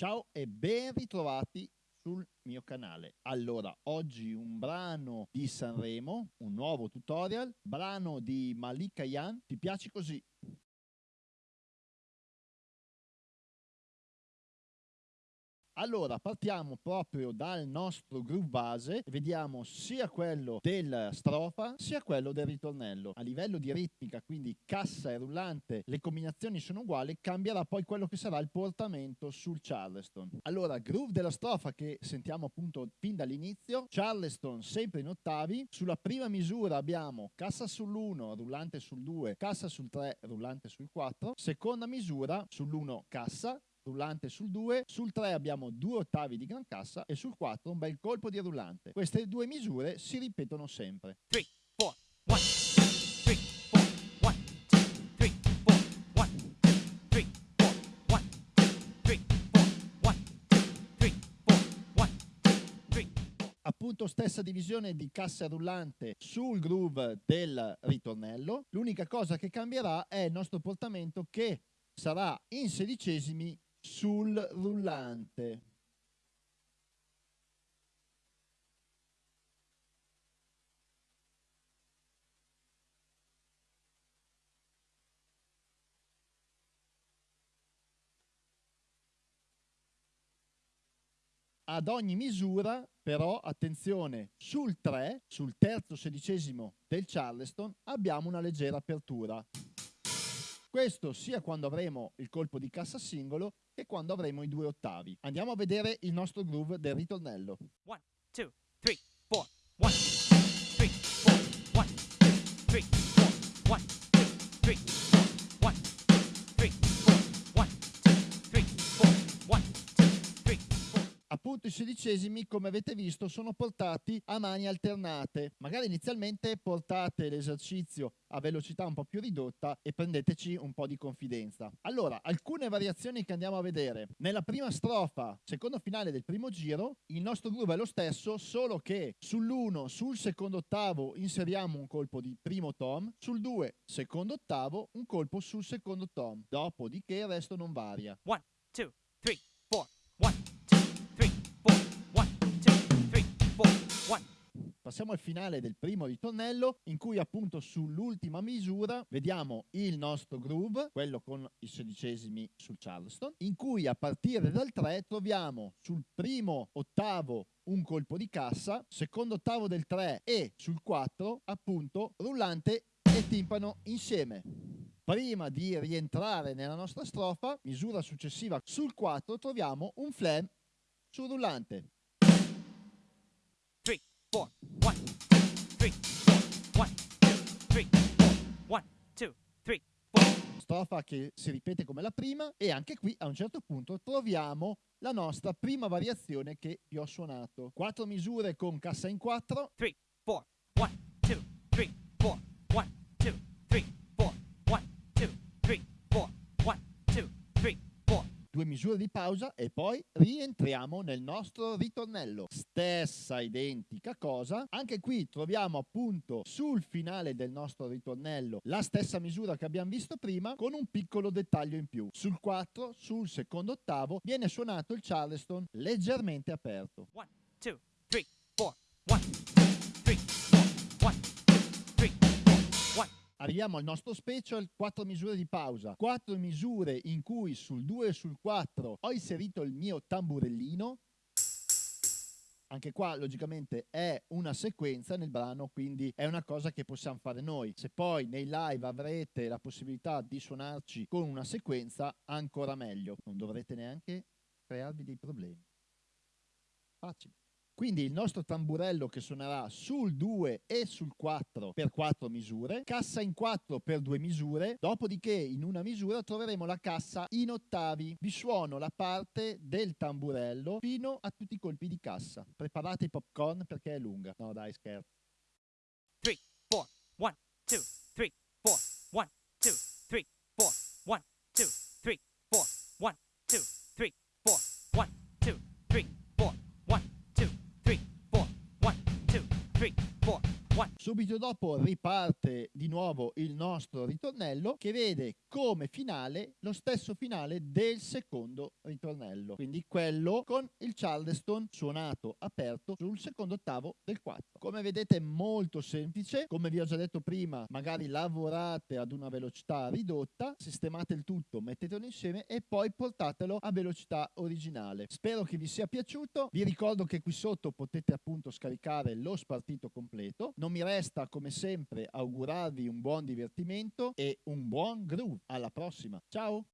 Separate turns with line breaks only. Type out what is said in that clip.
Ciao e ben ritrovati sul mio canale. Allora, oggi un brano di Sanremo, un nuovo tutorial, brano di Malika Yan, ti piace così? Allora partiamo proprio dal nostro groove base vediamo sia quello della strofa sia quello del ritornello. A livello di ritmica, quindi cassa e rullante, le combinazioni sono uguali, cambierà poi quello che sarà il portamento sul Charleston. Allora, groove della strofa che sentiamo appunto fin dall'inizio, Charleston sempre in ottavi, sulla prima misura abbiamo cassa sull'1, rullante sul 2, cassa sul 3, rullante sul 4, seconda misura sull'1 cassa, rullante sul 2, sul 3 abbiamo due ottavi di gran cassa e sul 4 un bel colpo di rullante. Queste due misure si ripetono sempre. 3, 4, 1, 3, 4, 1, 3, 4, 1, 3, 4, 1, 3, 4, 1, 3, 4, 1, 3. Appunto stessa divisione di cassa rullante sul groove del ritornello. L'unica cosa che cambierà è il nostro portamento che sarà in sedicesimi sul rullante. Ad ogni misura, però, attenzione, sul 3, sul terzo sedicesimo del Charleston, abbiamo una leggera apertura. Questo sia quando avremo il colpo di cassa singolo che quando avremo i due ottavi. Andiamo a vedere il nostro groove del ritornello. 1, 2, 3, Appunto i sedicesimi, come avete visto, sono portati a mani alternate. Magari inizialmente portate l'esercizio a velocità un po' più ridotta e prendeteci un po' di confidenza. Allora, alcune variazioni che andiamo a vedere. Nella prima strofa, secondo finale del primo giro, il nostro groove è lo stesso, solo che sull'1, sul secondo ottavo inseriamo un colpo di primo tom, sul 2, secondo ottavo, un colpo sul secondo tom. Dopodiché il resto non varia. 1, 2, Passiamo al finale del primo ritornello in cui appunto sull'ultima misura vediamo il nostro groove, quello con i sedicesimi sul Charleston, in cui a partire dal 3 troviamo sul primo ottavo un colpo di cassa, secondo ottavo del 3 e sul 4 appunto rullante e timpano insieme. Prima di rientrare nella nostra strofa, misura successiva sul 4 troviamo un flam sul rullante. 4, 1, 3, 4, 1, 2, 3, 4, 1, 2, 3, 4. Strofa che si ripete come la prima e anche qui a un certo punto troviamo la nostra prima variazione che vi ho suonato. Quattro misure con cassa in 4. 3, 4, 1, 2, 3, 4, Due misure di pausa e poi rientriamo nel nostro ritornello stessa identica cosa. Anche qui troviamo appunto sul finale del nostro ritornello la stessa misura che abbiamo visto prima con un piccolo dettaglio in più. Sul 4, sul secondo ottavo, viene suonato il Charleston leggermente aperto. 1, 2, 3, 4, 1, Arriviamo al nostro special, 4 misure di pausa, 4 misure in cui sul 2 e sul 4 ho inserito il mio tamburellino, anche qua logicamente è una sequenza nel brano, quindi è una cosa che possiamo fare noi. Se poi nei live avrete la possibilità di suonarci con una sequenza, ancora meglio. Non dovrete neanche crearvi dei problemi. Facile. Quindi il nostro tamburello che suonerà sul 2 e sul 4 per 4 misure, cassa in 4 per 2 misure, dopodiché in una misura troveremo la cassa in ottavi. Vi suono la parte del tamburello fino a tutti i colpi di cassa. Preparate i popcorn perché è lunga. No dai scherzo. 3, 4, 1, 2, 3, 4, 1, 2, 3, 4, 1, Subito dopo riparte di nuovo il nostro ritornello che vede come finale lo stesso finale del secondo ritornello, quindi quello con il Charleston suonato aperto sul secondo ottavo del 4. Come vedete è molto semplice, come vi ho già detto prima, magari lavorate ad una velocità ridotta, sistemate il tutto, mettetelo insieme e poi portatelo a velocità originale. Spero che vi sia piaciuto, vi ricordo che qui sotto potete appunto scaricare lo spartito completo, non mi resta come sempre augurarvi un buon divertimento e un buon groove. Alla prossima, ciao!